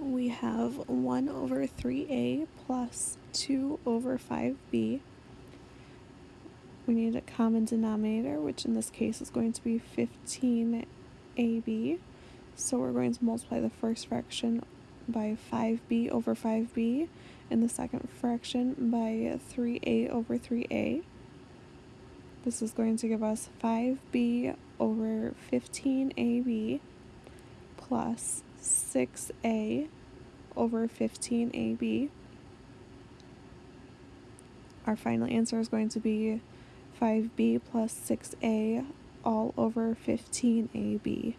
we have 1 over 3a plus 2 over 5b. We need a common denominator, which in this case is going to be 15ab. So we're going to multiply the first fraction by 5b over 5b and the second fraction by 3a over 3a. This is going to give us 5b over 15ab plus 6a over 15ab. Our final answer is going to be 5b plus 6a all over 15ab.